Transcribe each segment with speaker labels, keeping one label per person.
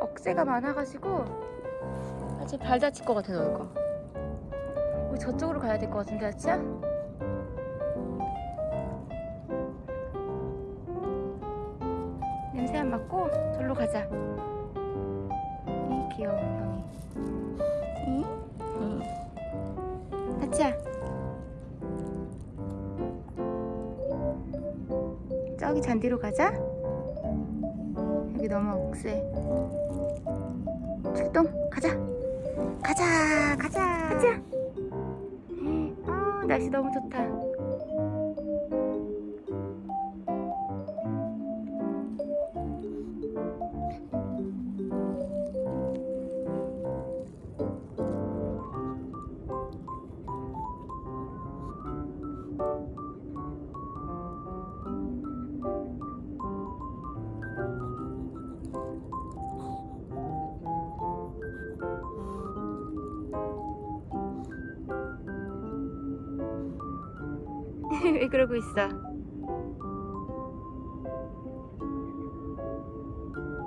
Speaker 1: 억새가 많아가지고 아직 발 다칠 것 같아 너가 우리 저쪽으로 가야 될 것 같은데 아치야? 냄새 안 맡고 절로 가자 이 귀여운 형이 이? 응. 아치야 저기 잔디로 가자. 여기 너무 억세. 출동. 가자. 가자. 가자. 가자. 아 날씨 너무 좋다 왜 그러고 있어?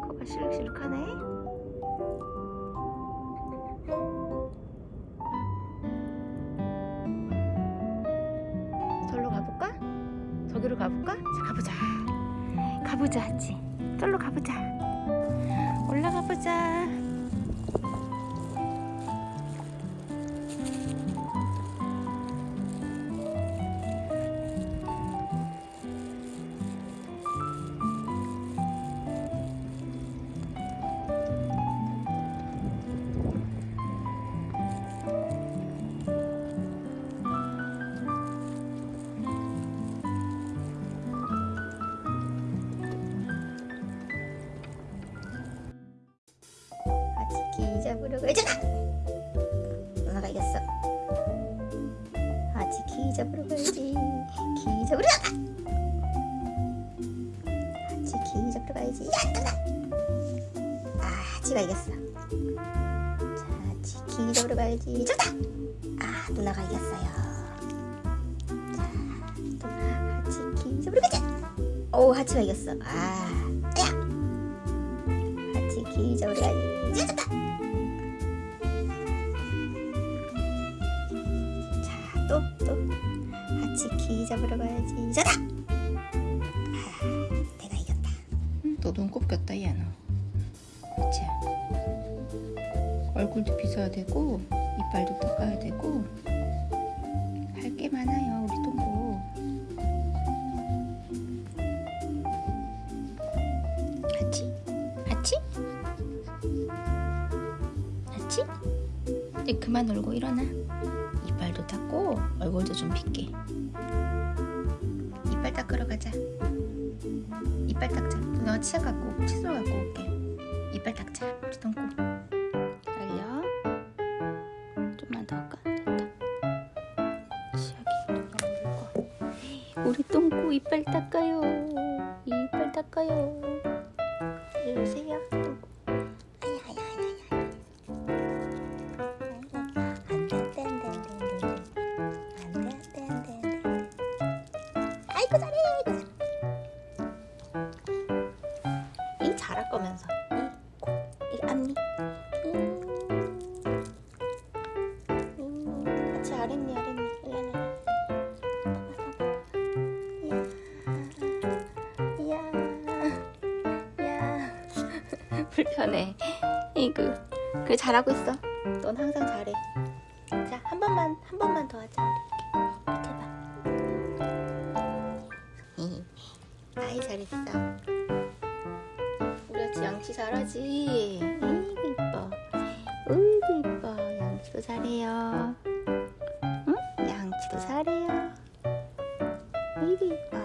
Speaker 1: 코가 실룩실룩하네? 절로 가볼까? 저기로 가볼까? 자 가보자. 가보자 하지. 절로 가보자. 올라가 보자 기 잡으러 가자 누나가 이겼어. 아직 기 잡으러 가야지. 기 잡으러 아직 기 잡으러 가야지. 야 누나! 아 아지가 이겼어. 자기 잡으러 가야지. 좋다! 아 누나가 이겼어요. 기 잡으러 가자 오 하치가 이겼어. 아 야. 기 잡으러 가야지 좋다 또 또. 같이 기 잡으러 가야지. 좋다! 아, 내가 이겼다. 또 눈곱 꼈다 얘는 그치? 얼굴도 빗어야 되고 이빨도 닦아야 되고 할 게 많아요 우리 동고 하치? 하치? 하치? 이제 그만 놀고 일어나 이빨도 닦고 얼굴도 좀 빗게. 이빨 닦으러 가자. 이빨 닦자. 누나가 치약 갖고 칫솔 갖고 올게. 이빨 닦자. 우리 똥꼬 알려. 좀만 더 할까? 됐다 치약이 우리 똥꼬 이빨 닦아요. 이빨 닦아요 잘할 거면서. 이이 앞니. 음, 같이 아랫니 아랫니. 일라나 불편해. 이그 그래 잘하고 있어. 넌 항상 잘해. 자 한 번만 한 번만 더 하자. 이렇게. 제발 아이 잘했어 잘하지. 아이고 이뻐. 어이구 이뻐. 양치도 잘해요. 응? 양치도 잘해요. 아이고 이뻐